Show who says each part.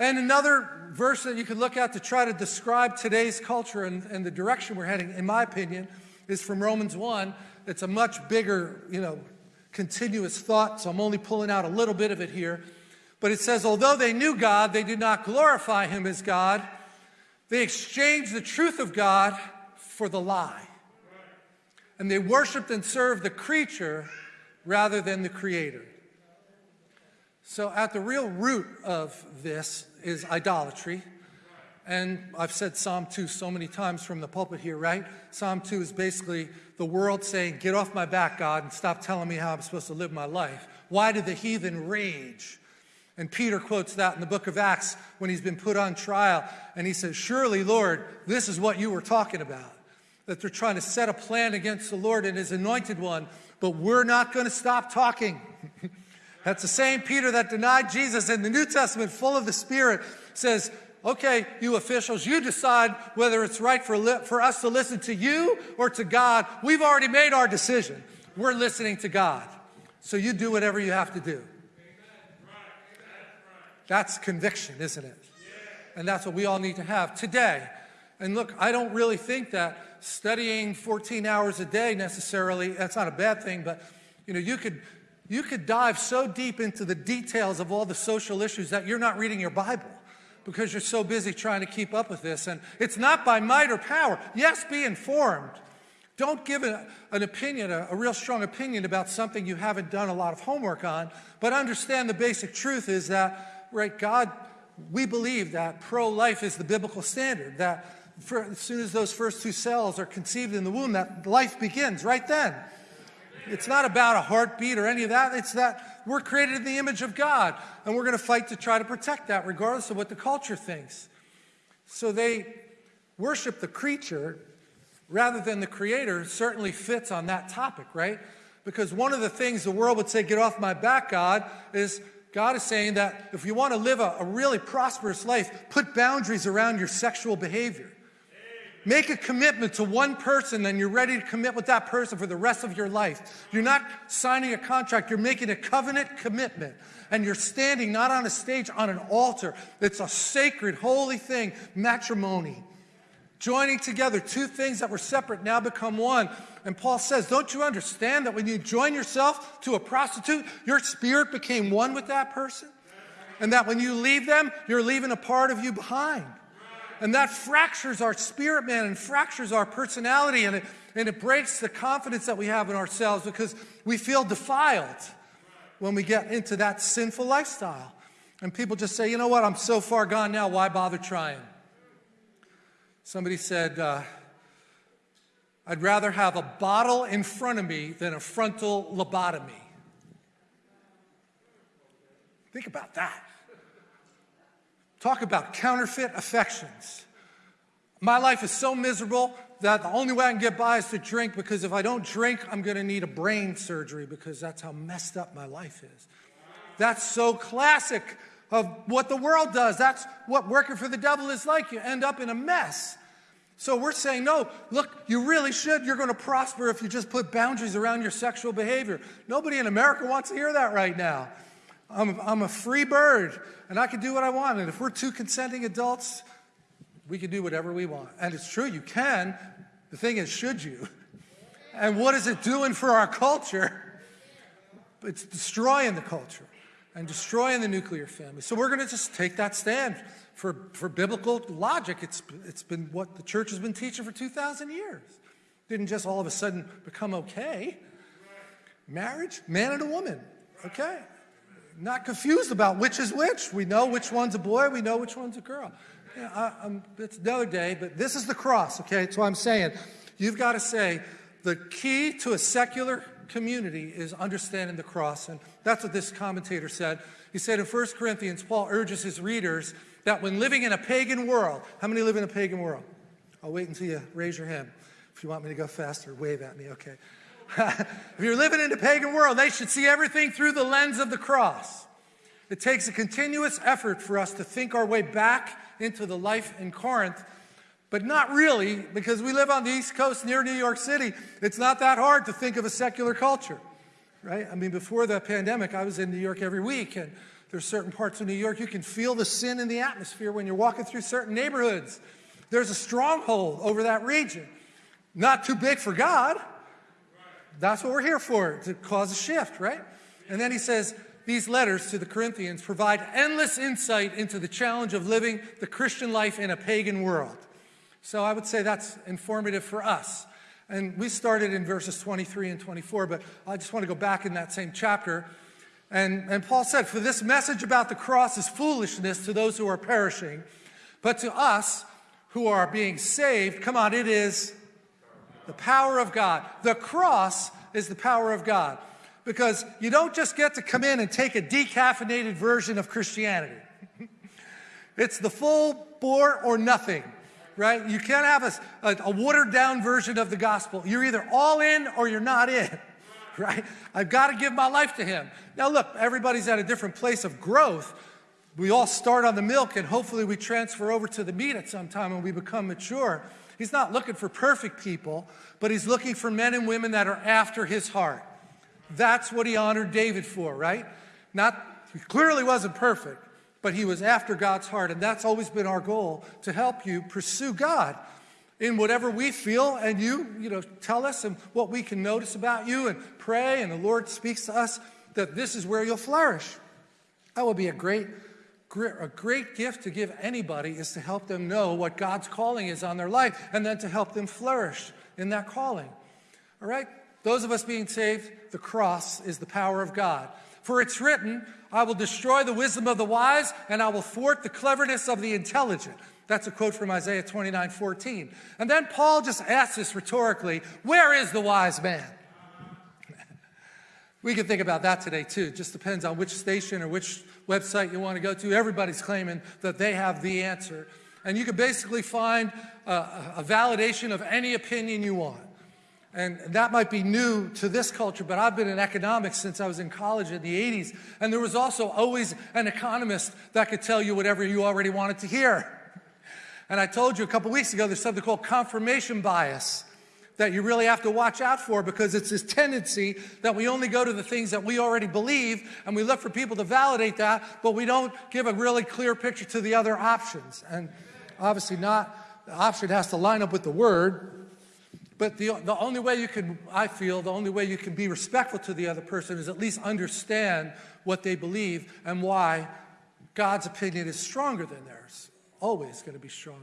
Speaker 1: And another verse that you could look at to try to describe today's culture and, and the direction we're heading, in my opinion, is from Romans 1. It's a much bigger, you know, continuous thought, so I'm only pulling out a little bit of it here. But it says, although they knew God, they did not glorify him as God. They exchanged the truth of God for the lie. And they worshiped and served the creature rather than the creator. So at the real root of this is idolatry. And I've said Psalm 2 so many times from the pulpit here, right? Psalm 2 is basically the world saying, Get off my back, God, and stop telling me how I'm supposed to live my life. Why did the heathen rage? And Peter quotes that in the book of Acts when he's been put on trial. And he says, Surely, Lord, this is what you were talking about. That they're trying to set a plan against the Lord and his anointed one, but we're not going to stop talking. That's the same Peter that denied Jesus in the New Testament, full of the Spirit, says, okay, you officials, you decide whether it's right for, for us to listen to you or to God. We've already made our decision. We're listening to God. So you do whatever you have to do. That's conviction, isn't it? And that's what we all need to have today. And look, I don't really think that studying 14 hours a day necessarily, that's not a bad thing, but you know, you could, you could dive so deep into the details of all the social issues that you're not reading your Bible because you're so busy trying to keep up with this. And it's not by might or power. Yes, be informed. Don't give a, an opinion, a, a real strong opinion about something you haven't done a lot of homework on, but understand the basic truth is that, right, God, we believe that pro-life is the biblical standard, that for, as soon as those first two cells are conceived in the womb, that life begins right then. It's not about a heartbeat or any of that. It's that we're created in the image of God, and we're going to fight to try to protect that, regardless of what the culture thinks. So they worship the creature rather than the creator certainly fits on that topic, right? Because one of the things the world would say, get off my back, God, is God is saying that if you want to live a, a really prosperous life, put boundaries around your sexual behavior. Make a commitment to one person and you're ready to commit with that person for the rest of your life. You're not signing a contract, you're making a covenant commitment. And you're standing not on a stage, on an altar. It's a sacred, holy thing, matrimony. Joining together two things that were separate now become one. And Paul says, Don't you understand that when you join yourself to a prostitute, your spirit became one with that person? And that when you leave them, you're leaving a part of you behind. And that fractures our spirit, man, and fractures our personality, and it, and it breaks the confidence that we have in ourselves because we feel defiled when we get into that sinful lifestyle. And people just say, you know what, I'm so far gone now, why bother trying? Somebody said, uh, I'd rather have a bottle in front of me than a frontal lobotomy. Think about that. Talk about counterfeit affections. My life is so miserable that the only way I can get by is to drink because if I don't drink, I'm going to need a brain surgery because that's how messed up my life is. That's so classic of what the world does. That's what working for the devil is like. You end up in a mess. So we're saying, no, look, you really should. You're going to prosper if you just put boundaries around your sexual behavior. Nobody in America wants to hear that right now. I'm, I'm a free bird and I can do what I want. And if we're two consenting adults, we can do whatever we want. And it's true, you can. The thing is, should you? And what is it doing for our culture? It's destroying the culture and destroying the nuclear family. So we're going to just take that stand for, for biblical logic. It's, it's been what the church has been teaching for 2,000 years. Didn't just all of a sudden become okay. Marriage, man and a woman, okay not confused about which is which. We know which one's a boy, we know which one's a girl. Yeah, I, it's another day, but this is the cross, okay? That's what I'm saying. You've got to say the key to a secular community is understanding the cross. And that's what this commentator said. He said in 1 Corinthians, Paul urges his readers that when living in a pagan world, how many live in a pagan world? I'll wait until you raise your hand. If you want me to go faster, wave at me, okay. if you're living in a pagan world, they should see everything through the lens of the cross. It takes a continuous effort for us to think our way back into the life in Corinth, but not really, because we live on the East Coast near New York City. It's not that hard to think of a secular culture, right? I mean, before the pandemic, I was in New York every week, and There's certain parts of New York, you can feel the sin in the atmosphere when you're walking through certain neighborhoods. There's a stronghold over that region. Not too big for God. That's what we're here for, to cause a shift, right? And then he says, these letters to the Corinthians provide endless insight into the challenge of living the Christian life in a pagan world. So I would say that's informative for us. And we started in verses 23 and 24, but I just want to go back in that same chapter. And, and Paul said, For this message about the cross is foolishness to those who are perishing, but to us who are being saved, come on, it is the power of God. The cross is the power of God because you don't just get to come in and take a decaffeinated version of Christianity. it's the full bore or nothing, right? You can't have a, a, a, watered down version of the gospel. You're either all in or you're not in, right? I've got to give my life to Him. Now, look, everybody's at a different place of growth. We all start on the milk and hopefully we transfer over to the meat at some time when we become mature. He's not looking for perfect people, but he's looking for men and women that are after his heart. That's what he honored David for, right? Not, he clearly wasn't perfect, but he was after God's heart. And that's always been our goal to help you pursue God in whatever we feel. And you, you know, tell us and what we can notice about you and pray. And the Lord speaks to us that this is where you'll flourish. That would be a great a great gift to give anybody is to help them know what God's calling is on their life and then to help them flourish in that calling. All right? Those of us being saved, the cross is the power of God. For it's written, I will destroy the wisdom of the wise and I will thwart the cleverness of the intelligent. That's a quote from Isaiah 29, 14. And then Paul just asks this rhetorically, where is the wise man? We can think about that today too. It just depends on which station or which website you want to go to, everybody's claiming that they have the answer. And you can basically find a, a validation of any opinion you want. And that might be new to this culture, but I've been in economics since I was in college in the 80s. And there was also always an economist that could tell you whatever you already wanted to hear. And I told you a couple weeks ago, there's something called confirmation bias that you really have to watch out for because it's this tendency that we only go to the things that we already believe and we look for people to validate that, but we don't give a really clear picture to the other options. And obviously not, the option has to line up with the word, but the, the only way you can, I feel, the only way you can be respectful to the other person is at least understand what they believe and why God's opinion is stronger than theirs. Always going to be stronger.